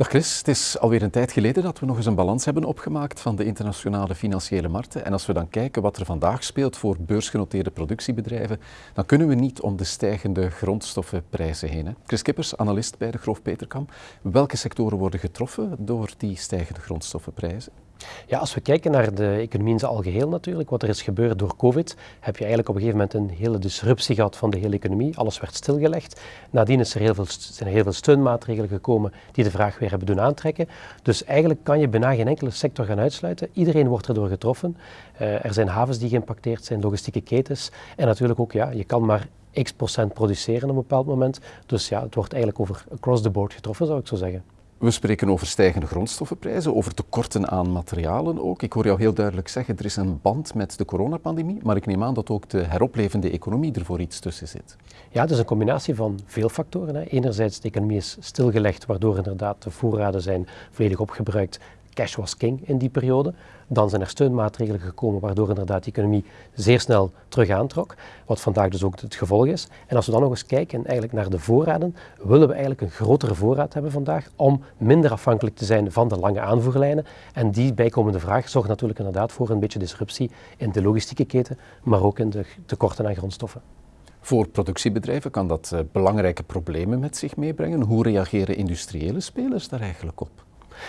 Dag Chris, het is alweer een tijd geleden dat we nog eens een balans hebben opgemaakt van de internationale financiële markten. En als we dan kijken wat er vandaag speelt voor beursgenoteerde productiebedrijven, dan kunnen we niet om de stijgende grondstoffenprijzen heen. Chris Kippers, analist bij de Groof Peterkam. Welke sectoren worden getroffen door die stijgende grondstoffenprijzen? Ja, als we kijken naar de economie in zijn algeheel natuurlijk, wat er is gebeurd door COVID, heb je eigenlijk op een gegeven moment een hele disruptie gehad van de hele economie. Alles werd stilgelegd. Nadien is er heel veel, zijn er heel veel steunmaatregelen gekomen die de vraag weer hebben doen aantrekken. Dus eigenlijk kan je bijna geen enkele sector gaan uitsluiten. Iedereen wordt erdoor getroffen. Uh, er zijn havens die geïmpacteerd zijn, logistieke ketens. En natuurlijk ook, ja, je kan maar x procent produceren op een bepaald moment. Dus ja, het wordt eigenlijk over across the board getroffen, zou ik zo zeggen. We spreken over stijgende grondstoffenprijzen, over tekorten aan materialen ook. Ik hoor jou heel duidelijk zeggen, er is een band met de coronapandemie, maar ik neem aan dat ook de heroplevende economie er voor iets tussen zit. Ja, het is een combinatie van veel factoren. Enerzijds, de economie is stilgelegd, waardoor inderdaad de voorraden zijn volledig opgebruikt cash was king in die periode. Dan zijn er steunmaatregelen gekomen waardoor inderdaad die economie zeer snel terug aantrok, wat vandaag dus ook het gevolg is. En als we dan nog eens kijken eigenlijk naar de voorraden, willen we eigenlijk een grotere voorraad hebben vandaag om minder afhankelijk te zijn van de lange aanvoerlijnen. En die bijkomende vraag zorgt natuurlijk inderdaad voor een beetje disruptie in de logistieke keten, maar ook in de tekorten aan grondstoffen. Voor productiebedrijven kan dat uh, belangrijke problemen met zich meebrengen. Hoe reageren industriële spelers daar eigenlijk op?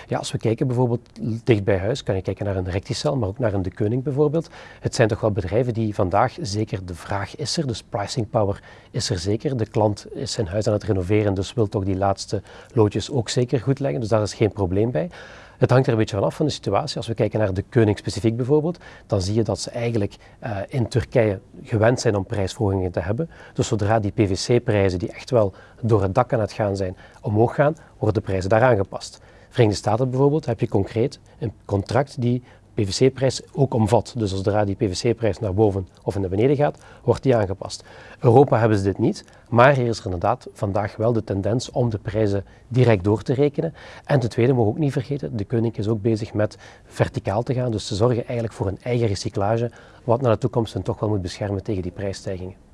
Ja, als we kijken bijvoorbeeld dicht bij huis, kan je kijken naar een Recticel, maar ook naar een De Keuning bijvoorbeeld. Het zijn toch wel bedrijven die vandaag zeker de vraag is er, dus pricing power is er zeker. De klant is zijn huis aan het renoveren, dus wil toch die laatste loodjes ook zeker goed leggen, dus daar is geen probleem bij. Het hangt er een beetje vanaf van de situatie. Als we kijken naar de Keuning specifiek bijvoorbeeld, dan zie je dat ze eigenlijk uh, in Turkije gewend zijn om prijsverhogingen te hebben. Dus zodra die PVC-prijzen, die echt wel door het dak aan het gaan zijn, omhoog gaan, worden de prijzen daar aangepast. Verenigde Staten bijvoorbeeld heb je concreet een contract die PVC-prijs ook omvat. Dus zodra die PVC-prijs naar boven of naar beneden gaat, wordt die aangepast. Europa hebben ze dit niet, maar hier is er inderdaad vandaag wel de tendens om de prijzen direct door te rekenen. En ten tweede mogen we ook niet vergeten, de koning is ook bezig met verticaal te gaan, dus te zorgen eigenlijk voor een eigen recyclage, wat naar de toekomst hen toch wel moet beschermen tegen die prijsstijgingen.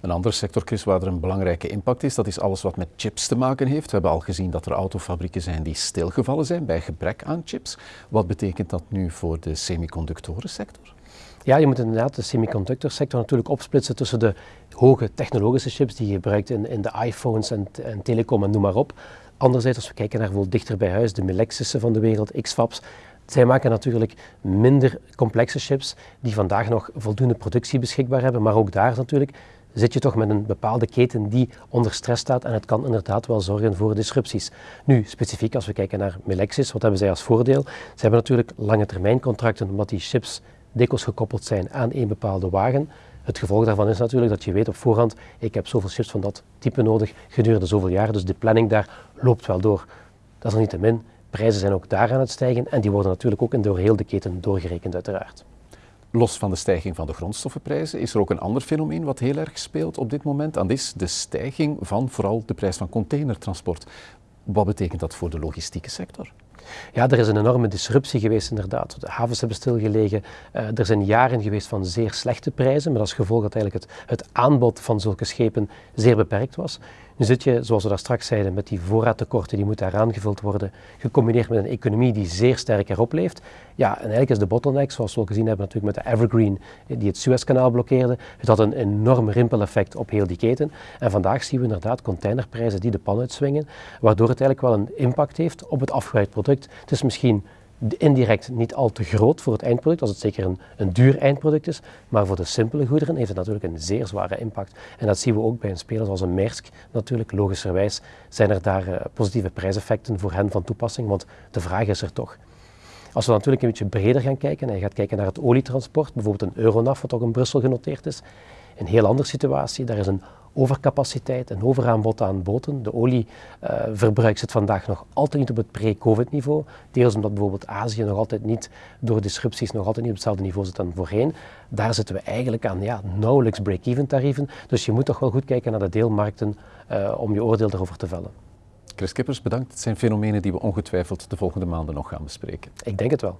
Een andere sector, Chris, waar er een belangrijke impact is, dat is alles wat met chips te maken heeft. We hebben al gezien dat er autofabrieken zijn die stilgevallen zijn bij gebrek aan chips. Wat betekent dat nu voor de semiconductorensector? Ja, je moet inderdaad de semiconductorsector natuurlijk opsplitsen tussen de hoge technologische chips die je gebruikt in, in de iPhones en, en telecom en noem maar op. Anderzijds, als we kijken naar bijvoorbeeld dichter bij huis, de Melexis'en van de wereld, X-FABs, zij maken natuurlijk minder complexe chips die vandaag nog voldoende productie beschikbaar hebben, maar ook daar natuurlijk zit je toch met een bepaalde keten die onder stress staat en het kan inderdaad wel zorgen voor disrupties. Nu, specifiek als we kijken naar Melexis, wat hebben zij als voordeel? Ze hebben natuurlijk lange termijn contracten omdat die chips dikwijls gekoppeld zijn aan een bepaalde wagen. Het gevolg daarvan is natuurlijk dat je weet op voorhand, ik heb zoveel chips van dat type nodig gedurende zoveel jaar, dus de planning daar loopt wel door. Dat is er niet te min. Prijzen zijn ook daar aan het stijgen en die worden natuurlijk ook in door heel de keten doorgerekend uiteraard. Los van de stijging van de grondstoffenprijzen is er ook een ander fenomeen wat heel erg speelt op dit moment. En dat is de stijging van vooral de prijs van containertransport. Wat betekent dat voor de logistieke sector? Ja, er is een enorme disruptie geweest inderdaad. De havens hebben stilgelegen. Uh, er zijn jaren geweest van zeer slechte prijzen, met als gevolg dat eigenlijk het, het aanbod van zulke schepen zeer beperkt was. Nu zit je, zoals we daar straks zeiden, met die voorraadtekorten, die moeten aangevuld worden, gecombineerd met een economie die zeer sterk erop leeft. Ja, en eigenlijk is de bottleneck, zoals we al gezien hebben natuurlijk met de Evergreen, die het Suezkanaal blokkeerde, het had een enorm rimpeleffect op heel die keten. En vandaag zien we inderdaad containerprijzen die de pan uitswingen, waardoor het eigenlijk wel een impact heeft op het afgeleid product. Het is misschien indirect niet al te groot voor het eindproduct, als het zeker een, een duur eindproduct is, maar voor de simpele goederen heeft het natuurlijk een zeer zware impact. En dat zien we ook bij een speler zoals een Maersk natuurlijk, logischerwijs zijn er daar uh, positieve prijseffecten voor hen van toepassing, want de vraag is er toch. Als we natuurlijk een beetje breder gaan kijken en je gaat kijken naar het olietransport, bijvoorbeeld een Euronav, wat ook in Brussel genoteerd is, een heel andere situatie. Daar is een overcapaciteit en overaanbod aan boten. De olieverbruik zit vandaag nog altijd niet op het pre-COVID niveau. Deels omdat bijvoorbeeld Azië nog altijd niet door disrupties nog altijd niet op hetzelfde niveau zit dan voorheen. Daar zitten we eigenlijk aan ja, nauwelijks break-even tarieven. Dus je moet toch wel goed kijken naar de deelmarkten uh, om je oordeel erover te vellen. Chris Kippers, bedankt. Het zijn fenomenen die we ongetwijfeld de volgende maanden nog gaan bespreken. Ik denk het wel.